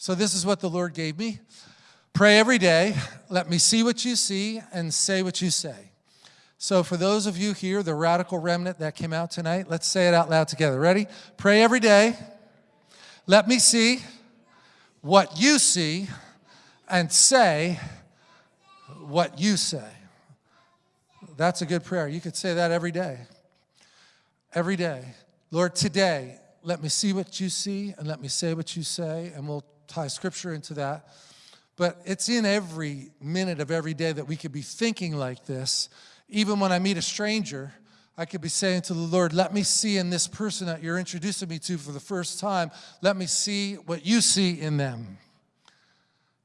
So this is what the Lord gave me. Pray every day. Let me see what you see and say what you say. So for those of you here, the radical remnant that came out tonight, let's say it out loud together. Ready? Pray every day. Let me see what you see and say what you say. That's a good prayer. You could say that every day. Every day. Lord, today, let me see what you see and let me say what you say, and we'll tie scripture into that. But it's in every minute of every day that we could be thinking like this. Even when I meet a stranger, I could be saying to the Lord, let me see in this person that you're introducing me to for the first time, let me see what you see in them.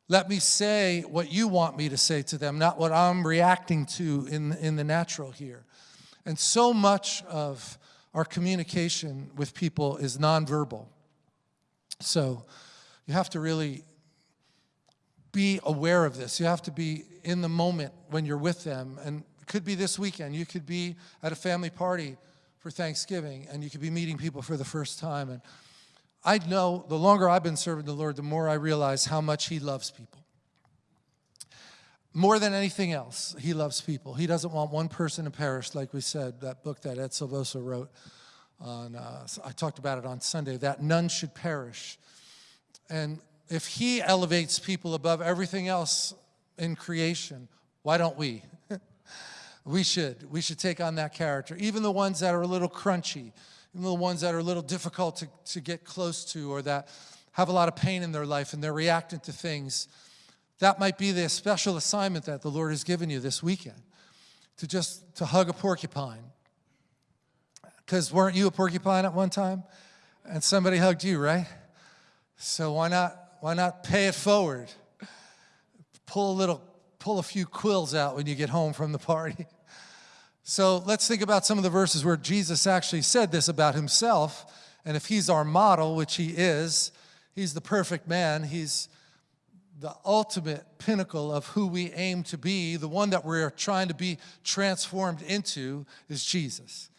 Let me say what you want me to say to them, not what I'm reacting to in, in the natural here. And so much of our communication with people is nonverbal. So you have to really be aware of this. You have to be in the moment when you're with them. And it could be this weekend. You could be at a family party for Thanksgiving and you could be meeting people for the first time. And I know the longer I've been serving the Lord, the more I realize how much He loves people. More than anything else, He loves people. He doesn't want one person to perish, like we said, that book that Ed Silvoso wrote. On, uh, I talked about it on Sunday, that none should perish. And if He elevates people above everything else in creation, why don't we? we should. We should take on that character, even the ones that are a little crunchy even the ones that are a little difficult to, to get close to or that have a lot of pain in their life and they're reacting to things, that might be the special assignment that the Lord has given you this weekend, to just to hug a porcupine. Because weren't you a porcupine at one time? And somebody hugged you, right? So why not, why not pay it forward? Pull a little, pull a few quills out when you get home from the party. So let's think about some of the verses where Jesus actually said this about himself. And if he's our model, which he is, he's the perfect man, he's the ultimate pinnacle of who we aim to be, the one that we're trying to be transformed into is Jesus.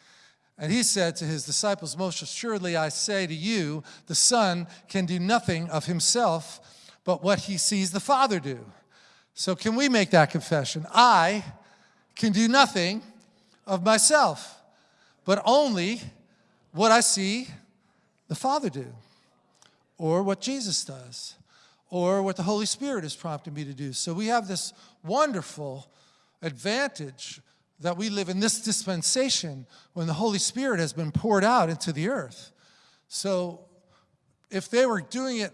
And he said to his disciples, Most assuredly I say to you, the Son can do nothing of himself but what he sees the Father do. So can we make that confession? I can do nothing of myself, but only what I see the Father do, or what Jesus does, or what the Holy Spirit is prompting me to do. So we have this wonderful advantage that we live in this dispensation when the Holy Spirit has been poured out into the earth. So if they were doing it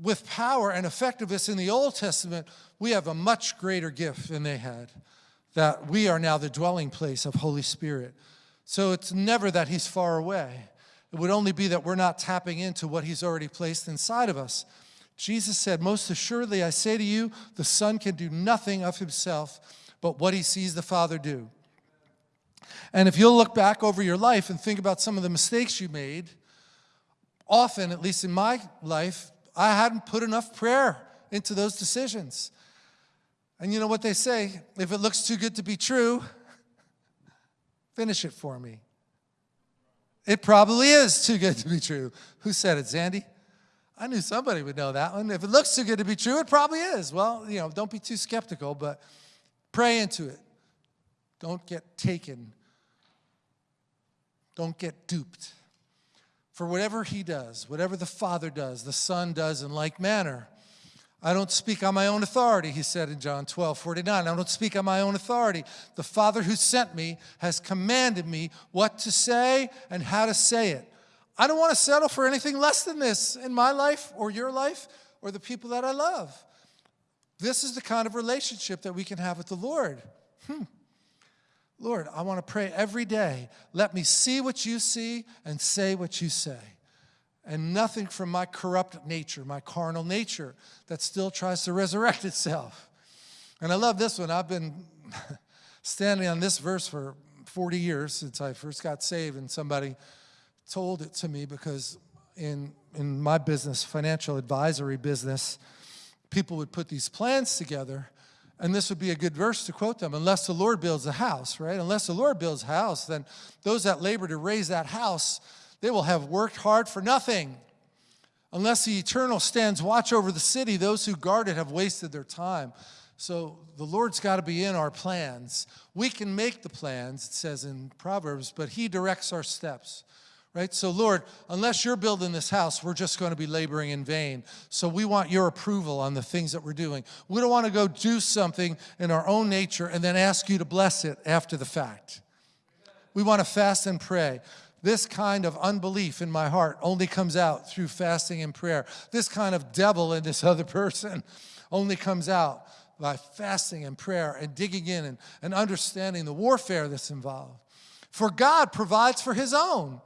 with power and effectiveness in the Old Testament, we have a much greater gift than they had that we are now the dwelling place of Holy Spirit. So it's never that he's far away. It would only be that we're not tapping into what he's already placed inside of us. Jesus said, most assuredly I say to you, the Son can do nothing of himself but what he sees the Father do. And if you'll look back over your life and think about some of the mistakes you made, often, at least in my life, I hadn't put enough prayer into those decisions. And you know what they say? If it looks too good to be true, finish it for me. It probably is too good to be true. Who said it, Zandy? I knew somebody would know that one. If it looks too good to be true, it probably is. Well, you know, don't be too skeptical, but pray into it. Don't get taken. Don't get duped. For whatever he does, whatever the Father does, the Son does in like manner. I don't speak on my own authority, he said in John 12, 49. I don't speak on my own authority. The Father who sent me has commanded me what to say and how to say it. I don't want to settle for anything less than this in my life or your life or the people that I love. This is the kind of relationship that we can have with the Lord. Hmm. Lord, I want to pray every day. Let me see what you see and say what you say and nothing from my corrupt nature, my carnal nature that still tries to resurrect itself. And I love this one. I've been standing on this verse for 40 years since I first got saved, and somebody told it to me because in, in my business, financial advisory business, people would put these plans together, and this would be a good verse to quote them, unless the Lord builds a house, right? Unless the Lord builds a house, then those that labor to raise that house they will have worked hard for nothing. Unless the eternal stands watch over the city, those who guard it have wasted their time. So the Lord's got to be in our plans. We can make the plans, it says in Proverbs, but He directs our steps. Right? So, Lord, unless you're building this house, we're just going to be laboring in vain. So, we want your approval on the things that we're doing. We don't want to go do something in our own nature and then ask you to bless it after the fact. We want to fast and pray. This kind of unbelief in my heart only comes out through fasting and prayer. This kind of devil in this other person only comes out by fasting and prayer and digging in and, and understanding the warfare that's involved. For God provides for his own.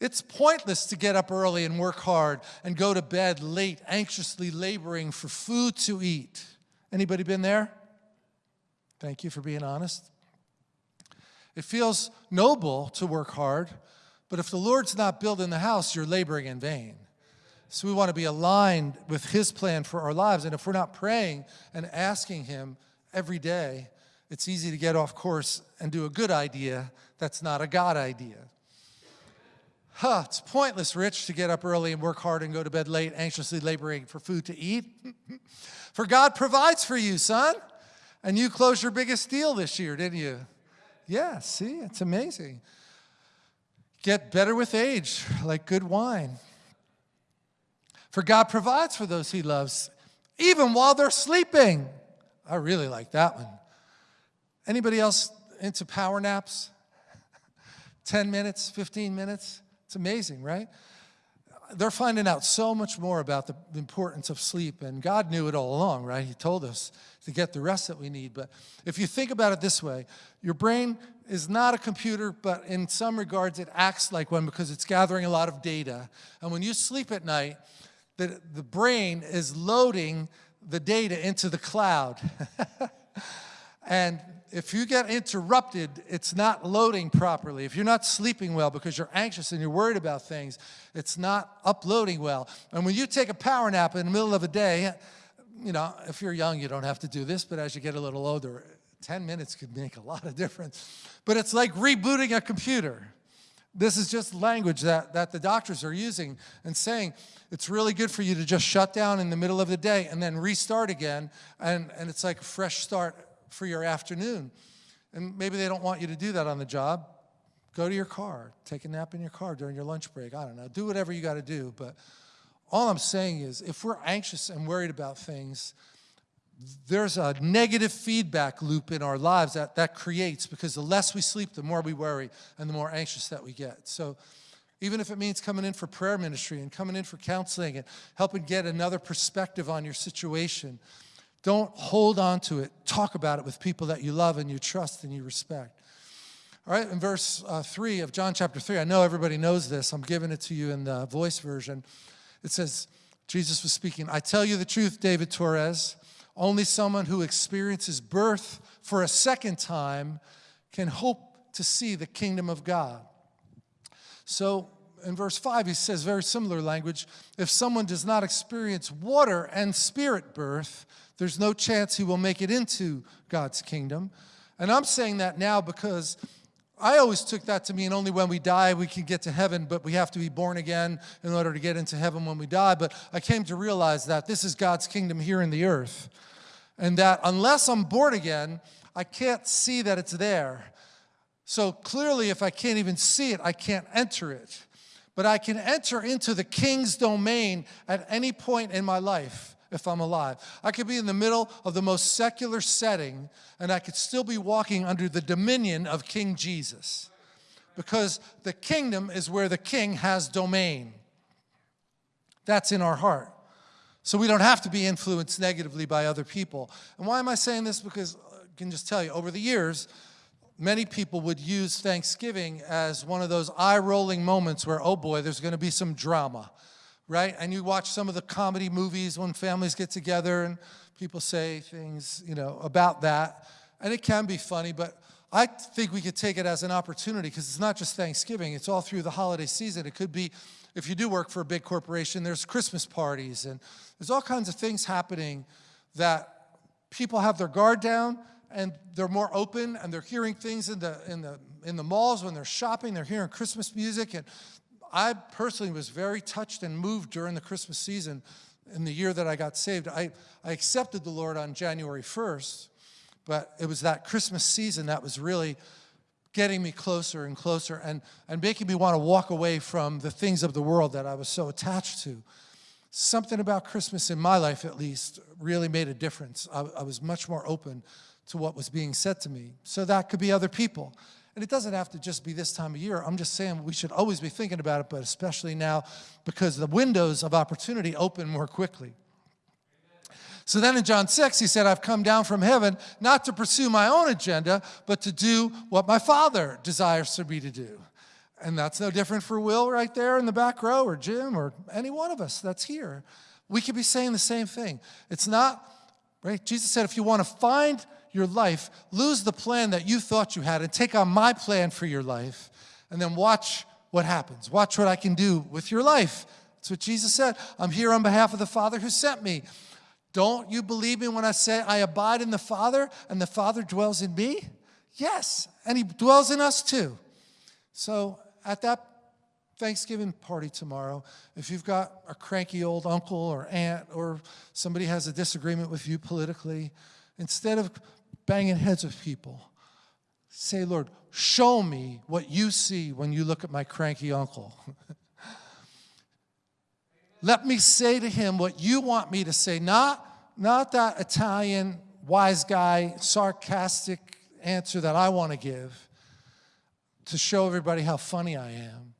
It's pointless to get up early and work hard and go to bed late, anxiously laboring for food to eat. Anybody been there? Thank you for being honest. It feels noble to work hard, but if the Lord's not building the house, you're laboring in vain. So we want to be aligned with His plan for our lives. And if we're not praying and asking Him every day, it's easy to get off course and do a good idea that's not a God idea. Huh, it's pointless, Rich, to get up early and work hard and go to bed late, anxiously laboring for food to eat. for God provides for you, son. And you closed your biggest deal this year, didn't you? Yeah, see, it's amazing. Get better with age, like good wine. For God provides for those he loves, even while they're sleeping. I really like that one. Anybody else into power naps? 10 minutes, 15 minutes? It's amazing, right? They're finding out so much more about the importance of sleep, and God knew it all along, right? He told us to get the rest that we need. But if you think about it this way, your brain is not a computer, but in some regards it acts like one because it's gathering a lot of data. And when you sleep at night, the, the brain is loading the data into the cloud. and if you get interrupted, it's not loading properly. If you're not sleeping well because you're anxious and you're worried about things, it's not uploading well. And when you take a power nap in the middle of a day, you know, if you're young, you don't have to do this, but as you get a little older, 10 minutes could make a lot of difference. But it's like rebooting a computer. This is just language that, that the doctors are using and saying it's really good for you to just shut down in the middle of the day and then restart again. And, and it's like a fresh start for your afternoon. And maybe they don't want you to do that on the job. Go to your car, take a nap in your car during your lunch break. I don't know, do whatever you got to do. But all I'm saying is if we're anxious and worried about things, there's a negative feedback loop in our lives that that creates because the less we sleep, the more we worry and the more anxious that we get. So even if it means coming in for prayer ministry and coming in for counseling and helping get another perspective on your situation, don't hold on to it. Talk about it with people that you love and you trust and you respect. All right, in verse uh, 3 of John chapter 3, I know everybody knows this. I'm giving it to you in the voice version. It says, Jesus was speaking, I tell you the truth, David Torres, only someone who experiences birth for a second time can hope to see the kingdom of God. So in verse 5, he says very similar language. If someone does not experience water and spirit birth, there's no chance he will make it into God's kingdom. And I'm saying that now because I always took that to mean only when we die we can get to heaven, but we have to be born again in order to get into heaven when we die. But I came to realize that this is God's kingdom here in the earth. And that unless I'm born again, I can't see that it's there. So clearly, if I can't even see it, I can't enter it. But I can enter into the king's domain at any point in my life if I'm alive. I could be in the middle of the most secular setting and I could still be walking under the dominion of King Jesus because the kingdom is where the king has domain. That's in our heart. So we don't have to be influenced negatively by other people. And why am I saying this? Because I can just tell you, over the years, many people would use Thanksgiving as one of those eye-rolling moments where, oh boy, there's going to be some drama right? And you watch some of the comedy movies when families get together and people say things, you know, about that. And it can be funny, but I think we could take it as an opportunity because it's not just Thanksgiving, it's all through the holiday season. It could be, if you do work for a big corporation, there's Christmas parties and there's all kinds of things happening that people have their guard down and they're more open and they're hearing things in the, in the, in the malls when they're shopping, they're hearing Christmas music and I personally was very touched and moved during the Christmas season in the year that I got saved. I, I accepted the Lord on January 1st, but it was that Christmas season that was really getting me closer and closer and, and making me want to walk away from the things of the world that I was so attached to. Something about Christmas in my life, at least, really made a difference. I, I was much more open to what was being said to me. So that could be other people. And it doesn't have to just be this time of year. I'm just saying we should always be thinking about it, but especially now because the windows of opportunity open more quickly. So then in John 6, he said, I've come down from heaven not to pursue my own agenda, but to do what my Father desires for me to do. And that's no different for Will right there in the back row, or Jim, or any one of us that's here. We could be saying the same thing. It's not, right? Jesus said, if you want to find your life, lose the plan that you thought you had, and take on my plan for your life, and then watch what happens. Watch what I can do with your life. That's what Jesus said. I'm here on behalf of the Father who sent me. Don't you believe me when I say I abide in the Father and the Father dwells in me? Yes, and he dwells in us too. So at that Thanksgiving party tomorrow, if you've got a cranky old uncle or aunt or somebody has a disagreement with you politically, instead of banging heads with people, say, Lord, show me what you see when you look at my cranky uncle. Let me say to him what you want me to say, not, not that Italian wise guy, sarcastic answer that I want to give to show everybody how funny I am.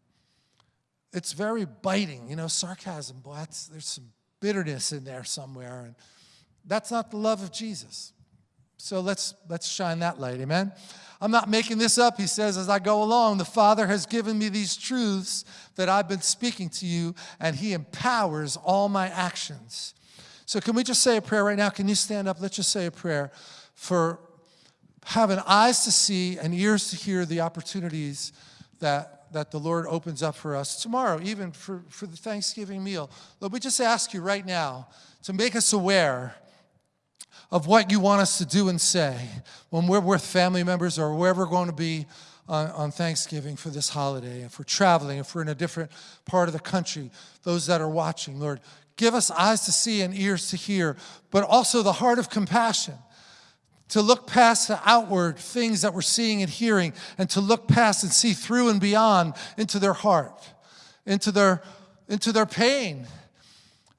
It's very biting, you know, sarcasm, boy, there's some bitterness in there somewhere, and that's not the love of Jesus. So let's, let's shine that light, amen? I'm not making this up, he says, as I go along. The Father has given me these truths that I've been speaking to you, and he empowers all my actions. So can we just say a prayer right now? Can you stand up? Let's just say a prayer for having eyes to see and ears to hear the opportunities that, that the Lord opens up for us tomorrow, even for, for the Thanksgiving meal. Lord, we just ask you right now to make us aware of what you want us to do and say when we're with family members or wherever we're going to be on, on, Thanksgiving for this holiday, if we're traveling, if we're in a different part of the country, those that are watching, Lord, give us eyes to see and ears to hear, but also the heart of compassion to look past the outward things that we're seeing and hearing and to look past and see through and beyond into their heart, into their, into their pain,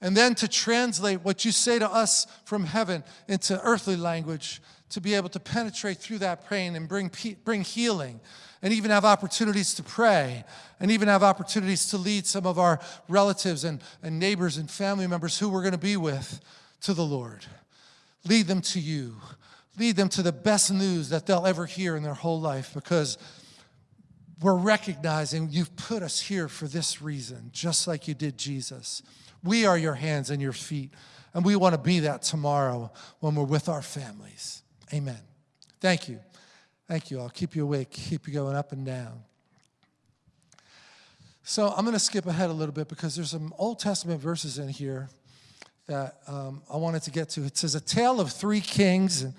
and then to translate what you say to us from heaven into earthly language to be able to penetrate through that pain and bring, bring healing and even have opportunities to pray and even have opportunities to lead some of our relatives and, and neighbors and family members who we're going to be with to the Lord. Lead them to you. Lead them to the best news that they'll ever hear in their whole life because we're recognizing you've put us here for this reason, just like you did Jesus. We are your hands and your feet, and we want to be that tomorrow when we're with our families. Amen. Thank you. Thank you. I'll keep you awake, keep you going up and down. So I'm going to skip ahead a little bit because there's some Old Testament verses in here that um, I wanted to get to. It says, a tale of three kings. And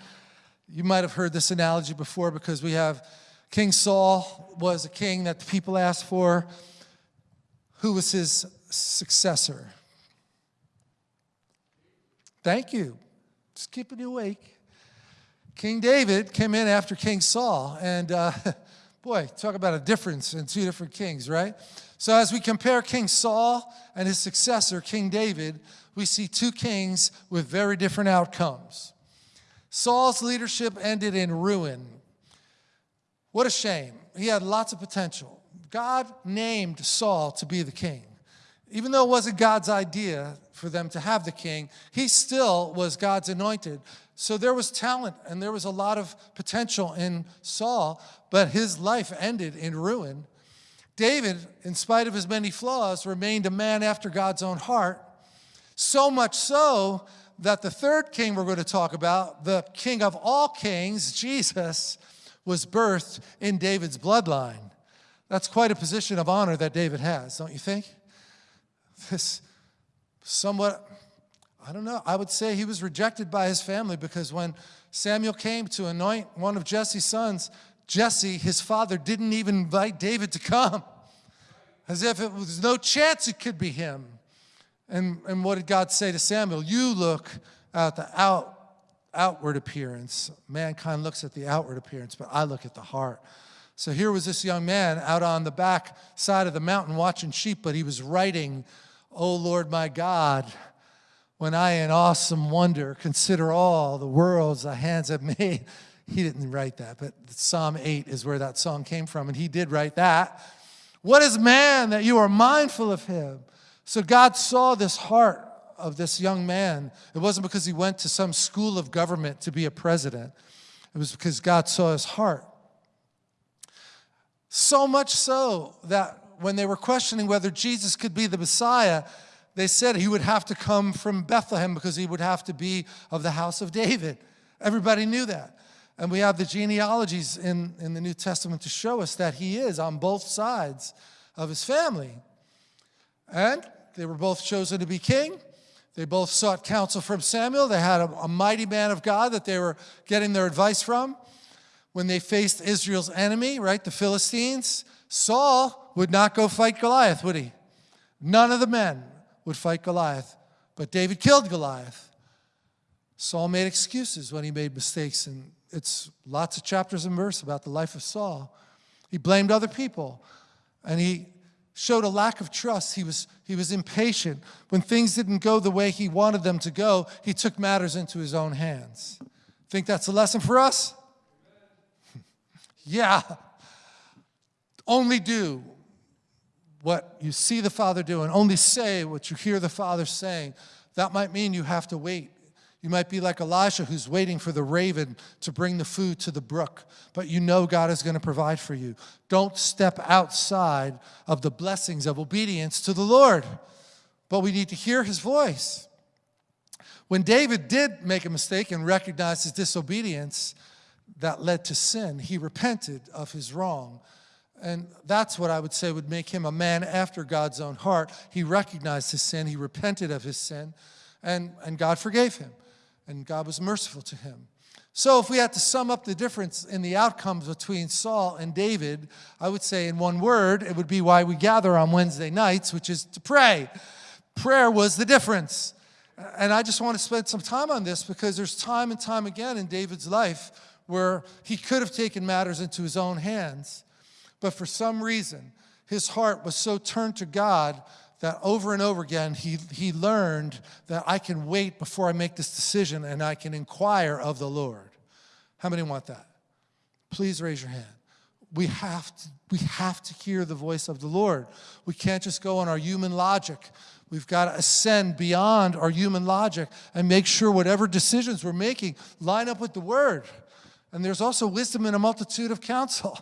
you might have heard this analogy before because we have King Saul was a king that the people asked for. Who was his successor? Thank you. Just keeping you awake. King David came in after King Saul, and uh, boy, talk about a difference in two different kings, right? So as we compare King Saul and his successor, King David, we see two kings with very different outcomes. Saul's leadership ended in ruin. What a shame. He had lots of potential. God named Saul to be the king. Even though it wasn't God's idea, for them to have the king, he still was God's anointed. So there was talent and there was a lot of potential in Saul, but his life ended in ruin. David, in spite of his many flaws, remained a man after God's own heart. So much so that the third king we're going to talk about, the king of all kings, Jesus, was birthed in David's bloodline. That's quite a position of honor that David has, don't you think? This somewhat, I don't know, I would say he was rejected by his family because when Samuel came to anoint one of Jesse's sons, Jesse, his father, didn't even invite David to come. as if it was no chance it could be him. And, and what did God say to Samuel? You look at the out, outward appearance. Mankind looks at the outward appearance, but I look at the heart. So here was this young man out on the back side of the mountain watching sheep, but he was writing, Oh Lord my God, when I in awesome wonder consider all the worlds thy hands have made. He didn't write that, but Psalm 8 is where that song came from, and he did write that. What is man that you are mindful of him? So God saw this heart of this young man. It wasn't because he went to some school of government to be a president. It was because God saw his heart. So much so that when they were questioning whether Jesus could be the Messiah, they said he would have to come from Bethlehem because he would have to be of the house of David. Everybody knew that. And we have the genealogies in, in the New Testament to show us that he is on both sides of his family. And they were both chosen to be king. They both sought counsel from Samuel. They had a, a, mighty man of God that they were getting their advice from. When they faced Israel's enemy, right, the Philistines, Saul would not go fight Goliath, would he? None of the men would fight Goliath, but David killed Goliath. Saul made excuses when he made mistakes, and it's lots of chapters and verse about the life of Saul. He blamed other people, and he showed a lack of trust. He was, he was impatient. When things didn't go the way he wanted them to go, he took matters into his own hands. Think that's a lesson for us? yeah. Only do what you see the Father doing. Only say what you hear the Father saying. That might mean you have to wait you might be like Elijah who's waiting for the raven to bring the food to the brook, but you know God is going to provide for you. Don't step outside of the blessings of obedience to the Lord, but we need to hear his voice. When David did make a mistake and recognized his disobedience that led to sin, he repented of his wrong. And that's what I would say would make him a man after God's own heart. He recognized his sin, he repented of his sin, and, and God forgave him and God was merciful to him. So if we had to sum up the difference in the outcomes between Saul and David, I would say in one word, it would be why we gather on Wednesday nights, which is to pray. Prayer was the difference. And I just want to spend some time on this because there's time and time again in David's life where he could have taken matters into his own hands, but for some reason, his heart was so turned to God that over and over again, he, he learned that I can wait before I make this decision and I can inquire of the Lord. How many want that? Please raise your hand. We have to, we have to hear the voice of the Lord. We can't just go on our human logic. We've got to ascend beyond our human logic and make sure whatever decisions we're making line up with the Word. And there's also wisdom in a multitude of counsel.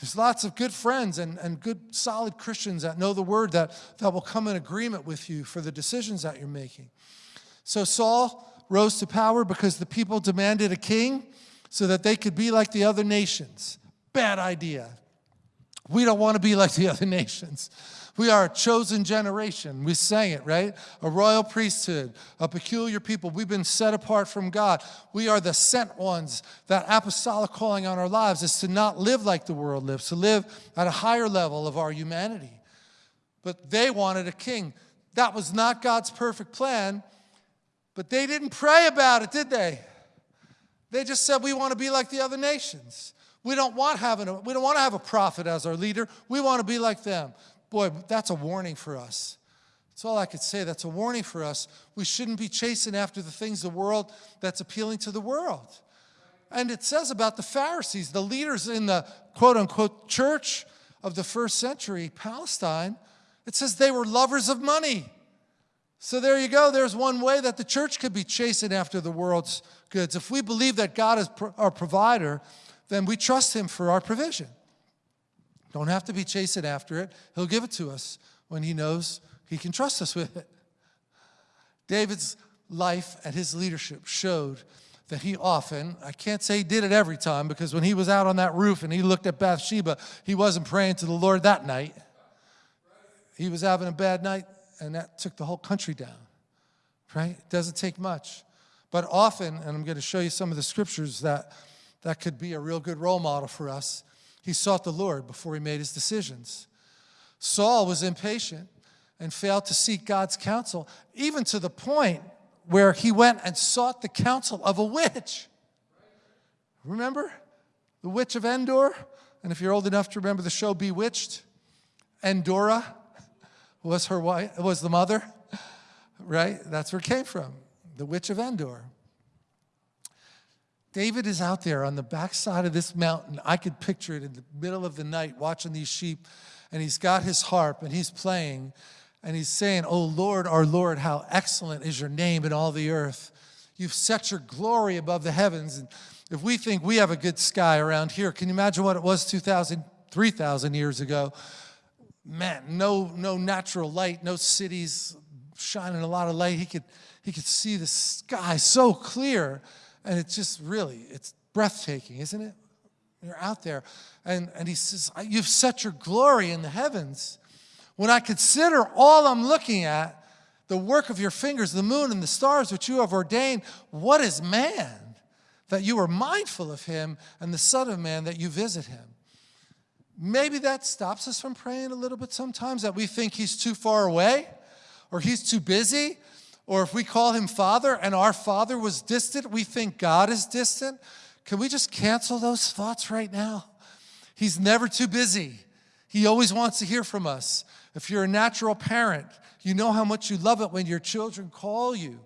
There's lots of good friends and, and good solid Christians that know the word that, that will come in agreement with you for the decisions that you're making. So Saul rose to power because the people demanded a king so that they could be like the other nations. Bad idea. We don't want to be like the other nations. We are a chosen generation. We sang it, right? A royal priesthood, a peculiar people. We've been set apart from God. We are the sent ones. That apostolic calling on our lives is to not live like the world lives, to live at a higher level of our humanity. But they wanted a king. That was not God's perfect plan, but they didn't pray about it, did they? They just said, we want to be like the other nations. We don't want having a, we don't want to have a prophet as our leader. We want to be like them. Boy, that's a warning for us. That's all I could say. That's a warning for us. We shouldn't be chasing after the things the world that's appealing to the world. And it says about the Pharisees, the leaders in the quote unquote church of the first century, Palestine, it says they were lovers of money. So there you go. There's one way that the church could be chasing after the world's goods. If we believe that God is our provider, then we trust him for our provision. Don't have to be chasing after it. He'll give it to us when he knows he can trust us with it. David's life and his leadership showed that he often, I can't say he did it every time because when he was out on that roof and he looked at Bathsheba, he wasn't praying to the Lord that night. He was having a bad night and that took the whole country down, right? It doesn't take much. But often, and I'm going to show you some of the scriptures that, that could be a real good role model for us, he sought the Lord before he made his decisions. Saul was impatient and failed to seek God's counsel, even to the point where he went and sought the counsel of a witch. Remember the witch of Endor? And if you're old enough to remember the show Bewitched, Endora was her wife, was the mother, right? That's where it came from, the witch of Endor. David is out there on the backside of this mountain. I could picture it in the middle of the night watching these sheep, and he's got his harp and he's playing, and he's saying, Oh Lord, our Lord, how excellent is your name in all the earth. You've set your glory above the heavens. And if we think we have a good sky around here, can you imagine what it was 2,000, 3,000 years ago? Man, no, no natural light, no cities shining a lot of light. He could, he could see the sky so clear. And it's just really, it's breathtaking, isn't it? You're out there. And, and he says, You've set your glory in the heavens. When I consider all I'm looking at, the work of your fingers, the moon and the stars which you have ordained, what is man that you are mindful of him, and the Son of Man that you visit him? Maybe that stops us from praying a little bit sometimes, that we think he's too far away, or he's too busy, or if we call him Father and our Father was distant, we think God is distant. Can we just cancel those thoughts right now? He's never too busy. He always wants to hear from us. If you're a natural parent, you know how much you love it when your children call you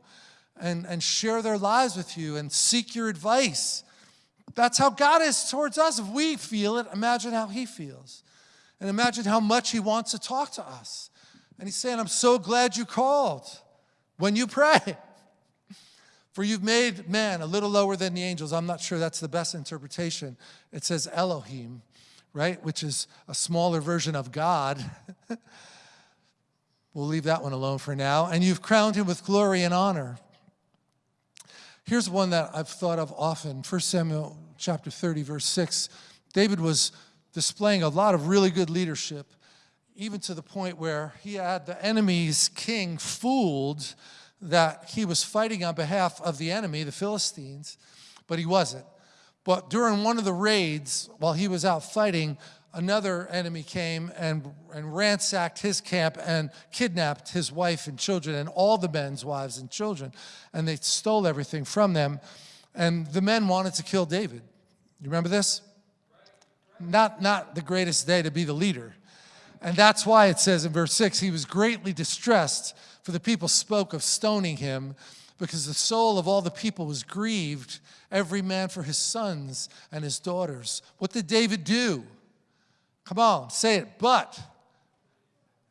and, and share their lives with you and seek your advice. That's how God is towards us. If we feel it, imagine how He feels. And imagine how much He wants to talk to us. And He's saying, I'm so glad you called when you pray. For you've made man a little lower than the angels. I'm not sure that's the best interpretation. It says Elohim, right, which is a smaller version of God. we'll leave that one alone for now. And you've crowned him with glory and honor. Here's one that I've thought of often 1 Samuel chapter 30, verse 6. David was displaying a lot of really good leadership even to the point where he had the enemy's king fooled that he was fighting on behalf of the enemy, the Philistines, but he wasn't. But during one of the raids, while he was out fighting, another enemy came and, and ransacked his camp and kidnapped his wife and children and all the men's wives and children. And they stole everything from them. And the men wanted to kill David. You remember this? Not, not the greatest day to be the leader. And that's why it says in verse 6 he was greatly distressed, for the people spoke of stoning him, because the soul of all the people was grieved, every man for his sons and his daughters. What did David do? Come on, say it. But,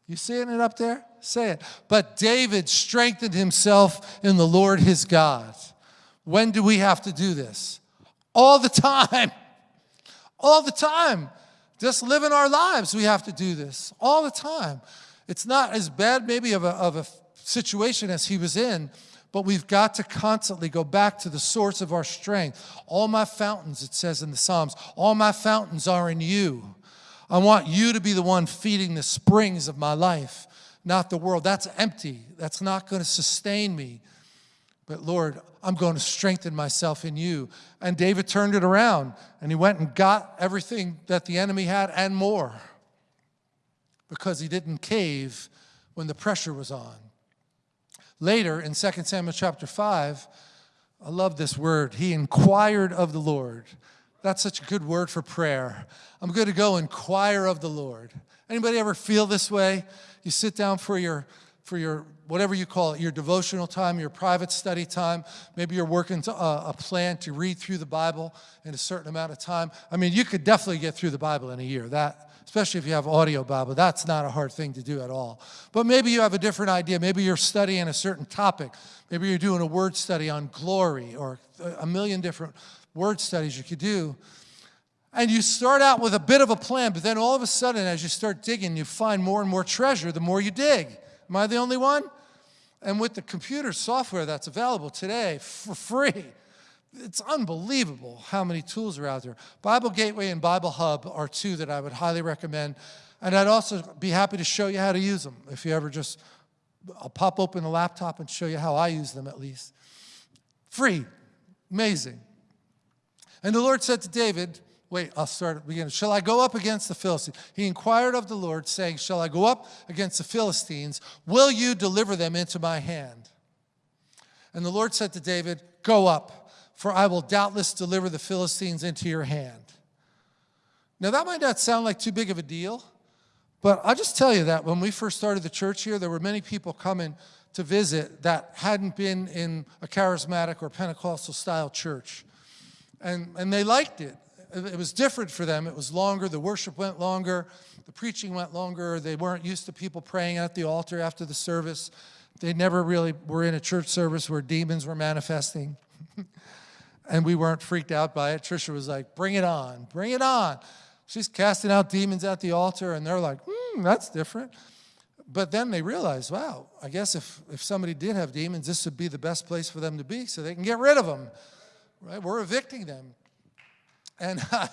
you seeing it up there? Say it. But David strengthened himself in the Lord his God. When do we have to do this? All the time. All the time. Just living our lives, we have to do this all the time. It's not as bad, maybe, of a, of a situation as he was in, but we've got to constantly go back to the source of our strength. All my fountains, it says in the Psalms, all my fountains are in you. I want you to be the one feeding the springs of my life, not the world. That's empty. That's not going to sustain me. But Lord, I'm going to strengthen myself in you. And David turned it around and he went and got everything that the enemy had and more because he didn't cave when the pressure was on. Later in 2 Samuel chapter 5, I love this word. He inquired of the Lord. That's such a good word for prayer. I'm going to go inquire of the Lord. Anybody ever feel this way? You sit down for your for your whatever you call it, your devotional time, your private study time. Maybe you're working to, uh, a plan to read through the Bible in a certain amount of time. I mean, you could definitely get through the Bible in a year. That, especially if you have audio Bible, that's not a hard thing to do at all. But maybe you have a different idea. Maybe you're studying a certain topic. Maybe you're doing a word study on glory or a million different word studies you could do. And you start out with a bit of a plan, but then all of a sudden, as you start digging, you find more and more treasure the more you dig. Am I the only one? And with the computer software that's available today for free, it's unbelievable how many tools are out there. Bible Gateway and Bible Hub are two that I would highly recommend. And I'd also be happy to show you how to use them. If you ever just, I'll pop open the laptop and show you how I use them at least. Free, amazing. And the Lord said to David, wait, I'll start at beginning. Shall I go up against the Philistines? He inquired of the Lord, saying, Shall I go up against the Philistines? Will you deliver them into my hand? And the Lord said to David, Go up, for I will doubtless deliver the Philistines into your hand. Now, that might not sound like too big of a deal, but I'll just tell you that when we first started the church here, there were many people coming to visit that hadn't been in a charismatic or Pentecostal style church. And, and they liked it. It was different for them. It was longer. The worship went longer. The preaching went longer. They weren't used to people praying at the altar after the service. They never really were in a church service where demons were manifesting. and we weren't freaked out by it. Trisha was like, bring it on, bring it on. She's casting out demons at the altar, and they're like, hmm, that's different. But then they realized, wow, I guess if, if somebody did have demons, this would be the best place for them to be so they can get rid of them. Right? We're evicting them. And uh,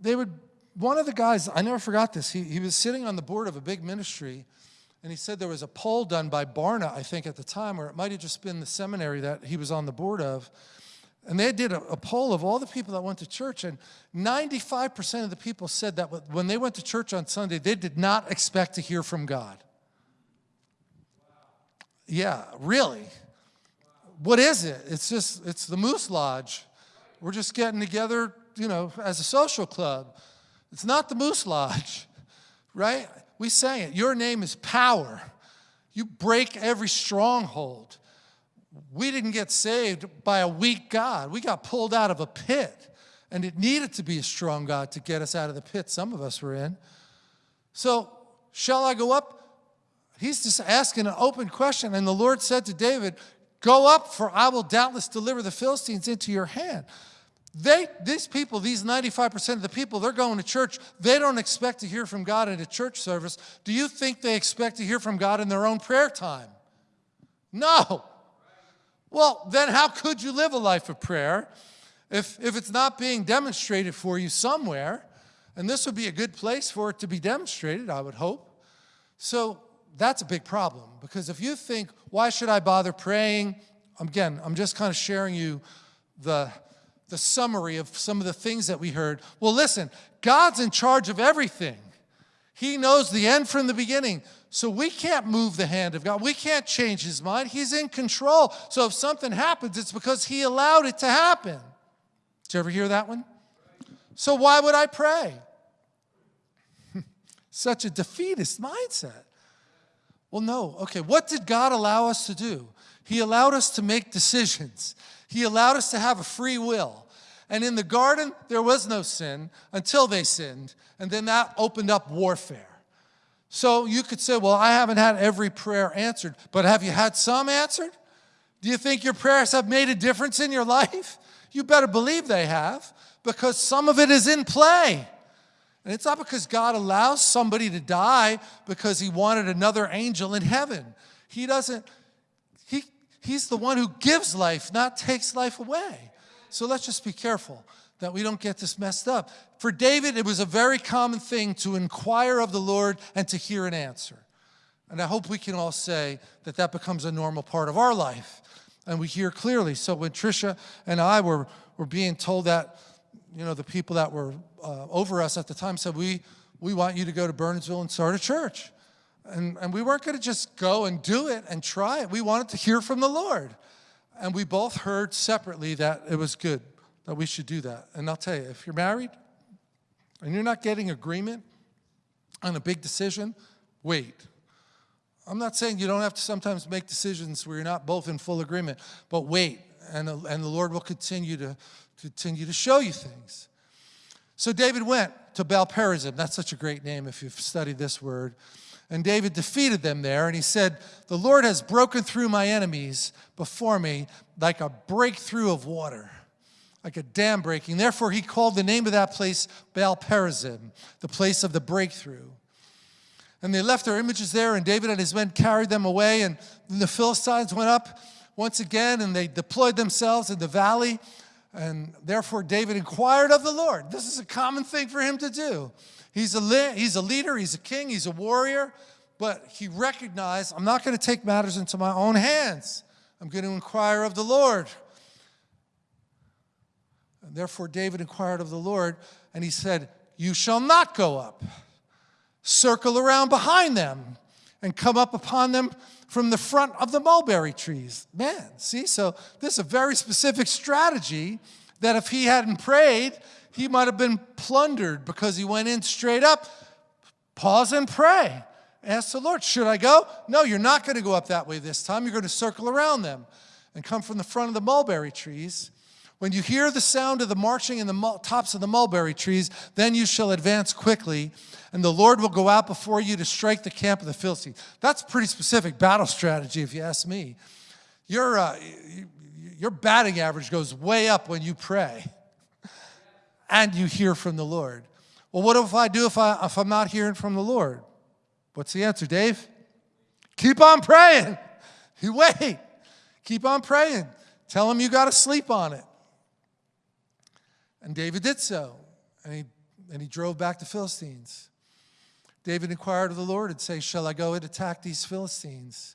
they would, one of the guys, I never forgot this, he, he was sitting on the board of a big ministry, and he said there was a poll done by Barna, I think, at the time, or it might have just been the seminary that he was on the board of. And they did a, a, poll of all the people that went to church, and 95% of the people said that when they went to church on Sunday, they did not expect to hear from God. Yeah, really. What is it? It's just, it's the Moose Lodge. We're just getting together, you know, as a social club. It's not the Moose Lodge, right? We sang it. Your name is power. You break every stronghold we didn't get saved by a weak God. We got pulled out of a pit, and it needed to be a strong God to get us out of the pit some of us were in. So, shall I go up? He's just asking an open question, and the Lord said to David, Go up, for I will doubtless deliver the Philistines into your hand. They, these people, these 95% of the people, they're going to church. They don't expect to hear from God in a church service. Do you think they expect to hear from God in their own prayer time? No. Well, then how could you live a life of prayer if, if it's not being demonstrated for you somewhere? And this would be a good place for it to be demonstrated, I would hope. So that's a big problem because if you think, why should I bother praying? Again, I'm just kind of sharing you the, the summary of some of the things that we heard. Well, listen, God's in charge of everything. He knows the end from the beginning. So we can't move the hand of God. We can't change his mind. He's in control. So if something happens, it's because he allowed it to happen. Did you ever hear that one? So why would I pray? Such a defeatist mindset. Well, no. Okay, what did God allow us to do? He allowed us to make decisions. He allowed us to have a free will. And in the garden, there was no sin until they sinned. And then that opened up warfare. So you could say, well, I haven't had every prayer answered, but have you had some answered? Do you think your prayers have made a difference in your life? You better believe they have, because some of it is in play. And it's not because God allows somebody to die because he wanted another angel in heaven. He doesn't, he's the one who gives life, not takes life away. So let's just be careful that we don't get this messed up. For David, it was a very common thing to inquire of the Lord and to hear an answer. And I hope we can all say that that becomes a normal part of our life. And we hear clearly. So when Tricia and I were, were being told that, you know, the people that were uh, over us at the time said, we, we want you to go to Burnsville and start a church. And, and we weren't going to just go and do it and try it. We wanted to hear from the Lord. And we both heard separately that it was good, that we should do that. And I'll tell you, if you're married, and you're not getting agreement on a big decision, wait. I'm not saying you don't have to sometimes make decisions where you're not both in full agreement, but wait, and, and the Lord will continue to, continue to show you things. So David went to Baal Perazim. That's such a great name if you've studied this word. And David defeated them there, and he said, The Lord has broken through my enemies before me like a breakthrough of water like a dam breaking. Therefore, he called the name of that place Baal Perazim, the place of the breakthrough. And they left their images there, and David and his men carried them away. And the Philistines went up once again, and they deployed themselves in the valley. And therefore, David inquired of the Lord. This is a common thing for him to do. He's a, he's a leader, he's a king, he's a warrior, but he recognized, I'm not going to take matters into my own hands. I'm going to inquire of the Lord. And therefore, David inquired of the Lord, and he said, You shall not go up. Circle around behind them and come up upon them from the front of the mulberry trees. Man, see, so this is a very specific strategy that if he hadn't prayed, he might have been plundered because he went in straight up. Pause and pray. Ask the Lord, should I go? No, you're not going to go up that way this time. You're going to circle around them and come from the front of the mulberry trees. When you hear the sound of the marching in the tops of the mulberry trees, then you shall advance quickly, and the Lord will go out before you to strike the camp of the Philistines. That's pretty specific battle strategy, if you ask me. Your, uh, your batting average goes way up when you pray and you hear from the Lord. Well, what if I do if, I, if I'm not hearing from the Lord? What's the answer, Dave? Keep on praying. You wait. Keep on praying. Tell him you got to sleep on it. And David did so. And he, and he drove back to Philistines. David inquired of the Lord and say, Shall I go and attack these Philistines?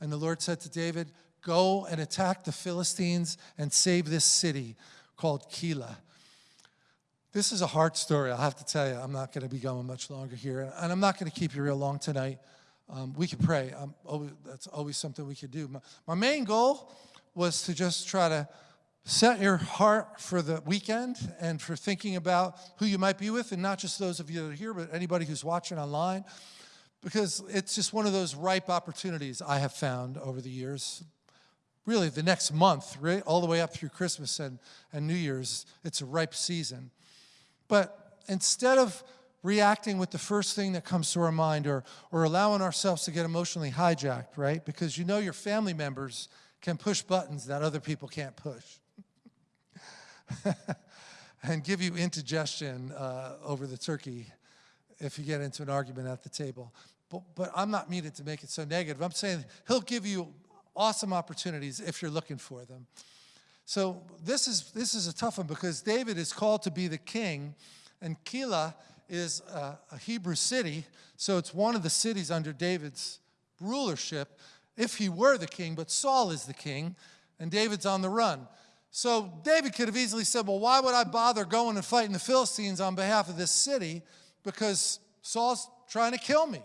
And the Lord said to David, Go and attack the Philistines and save this city called Keilah. This is a hard story, I'll have to tell you. I'm not going to be going much longer here, and I'm not going to keep you real long tonight. Um, we can pray. Always, that's always something we could do. My, my main goal was to just try to set your heart for the weekend and for thinking about who you might be with, and not just those of you that are here, but anybody who's watching online, because it's just one of those ripe opportunities I have found over the years. Really, the next month, right, all the way up through Christmas and, and New Year's, it's a ripe season. But instead of reacting with the first thing that comes to our mind or, or allowing ourselves to get emotionally hijacked, right? Because you know your family members can push buttons that other people can't push. and give you indigestion uh, over the turkey if you get into an argument at the table. But, but I'm not meaning to make it so negative. I'm saying he'll give you awesome opportunities if you're looking for them. So this is, this is a tough one because David is called to be the king, and Keilah is a, a Hebrew city, so it's one of the cities under David's rulership if he were the king, but Saul is the king, and David's on the run. So David could have easily said, well, why would I bother going and fighting the Philistines on behalf of this city? Because Saul's trying to kill me.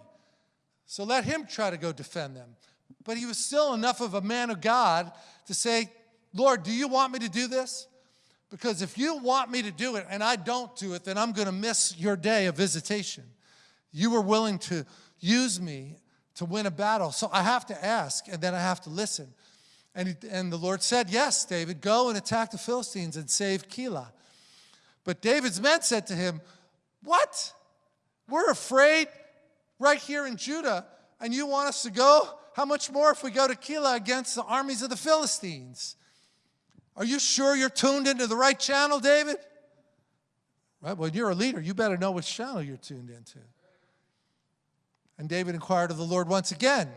So let him try to go defend them. But he was still enough of a man of God to say, Lord, do you want me to do this? Because if you want me to do it and I don't do it, then I'm going to miss your day of visitation. You were willing to use me to win a battle. So I have to ask and then I have to listen. And, and the Lord said, Yes, David, go and attack the Philistines and save Keilah. But David's men said to him, What? We're afraid right here in Judah, and you want us to go? How much more if we go to Keilah against the armies of the Philistines? Are you sure you're tuned into the right channel, David? Right? Well, you're a leader. You better know which channel you're tuned into. And David inquired of the Lord once again.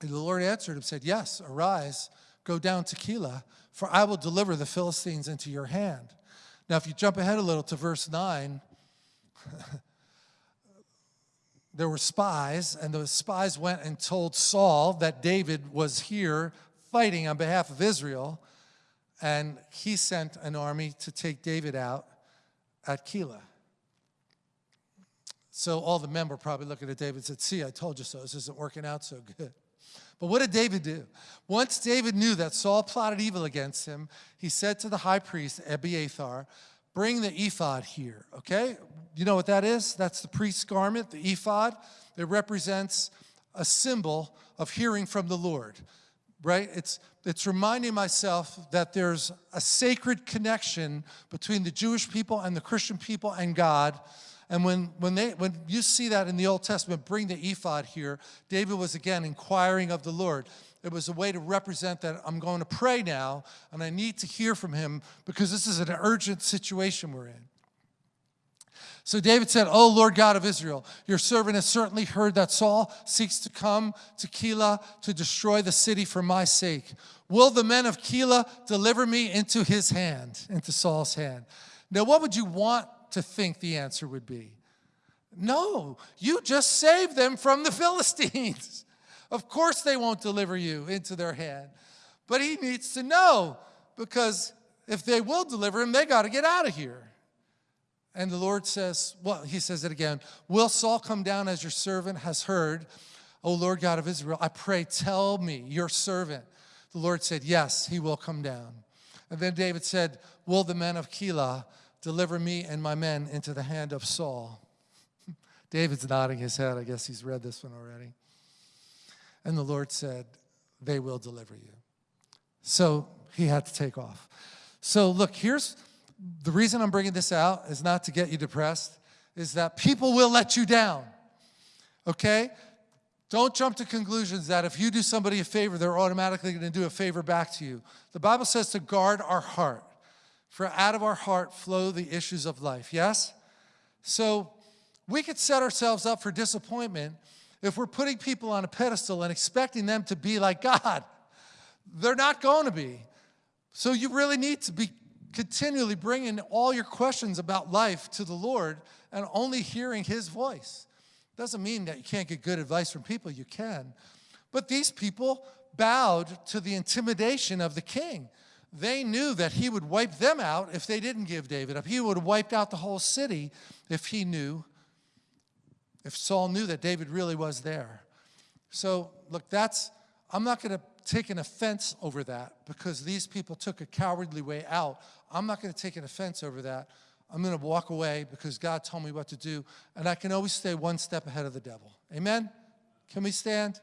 And the Lord answered him, said, Yes, arise, go down to Keilah, for I will deliver the Philistines into your hand. Now, if you jump ahead a little to verse 9, there were spies, and those spies went and told Saul that David was here fighting on behalf of Israel and he sent an army to take David out at Keilah. So all the men were probably looking at David and said, see, I told you so. This isn't working out so good. But what did David do? Once David knew that Saul plotted evil against him, he said to the high priest, Abiathar, bring the ephod here, okay? You know what that is? That's the priest's garment, the ephod. It represents a symbol of hearing from the Lord right? It's, it's reminding myself that there's a sacred connection between the Jewish people and the Christian people and God. And when, when, they, when you see that in the Old Testament, bring the ephod here, David was again inquiring of the Lord. It was a way to represent that I'm going to pray now and I need to hear from him because this is an urgent situation we're in. So David said, Oh Lord God of Israel, your servant has certainly heard that Saul seeks to come to Keilah to destroy the city for my sake. Will the men of Keilah deliver me into his hand, into Saul's hand? Now, what would you want to think the answer would be? No, you just saved them from the Philistines. Of course they won't deliver you into their hand. But he needs to know because if they will deliver him, they got to get out of here. And the Lord says, well, he says it again, will Saul come down as your servant has heard? O Lord God of Israel, I pray, tell me, your servant. The Lord said, yes, he will come down. And then David said, will the men of Keilah deliver me and my men into the hand of Saul? David's nodding his head. I guess he's read this one already. And the Lord said, they will deliver you. So he had to take off. So look, here's the reason I'm bringing this out is not to get you depressed, is that people will let you down. Okay? Don't jump to conclusions that if you do somebody a favor, they're automatically going to do a favor back to you. The Bible says to guard our heart, for out of our heart flow the issues of life. Yes? So we could set ourselves up for disappointment if we're putting people on a pedestal and expecting them to be like God. They're not going to be. So you really need to be continually bringing all your questions about life to the Lord and only hearing his voice. Doesn't mean that you can't get good advice from people, you can. But these people bowed to the intimidation of the king. They knew that he would wipe them out if they didn't give David up. He would have wiped out the whole city if he knew, if Saul knew that David really was there. So, look, that's, I'm not going to take an offense over that because these people took a cowardly way out. I'm not going to take an offense over that. I'm going to walk away because God told me what to do, and I can always stay one step ahead of the devil. Amen? Can we stand?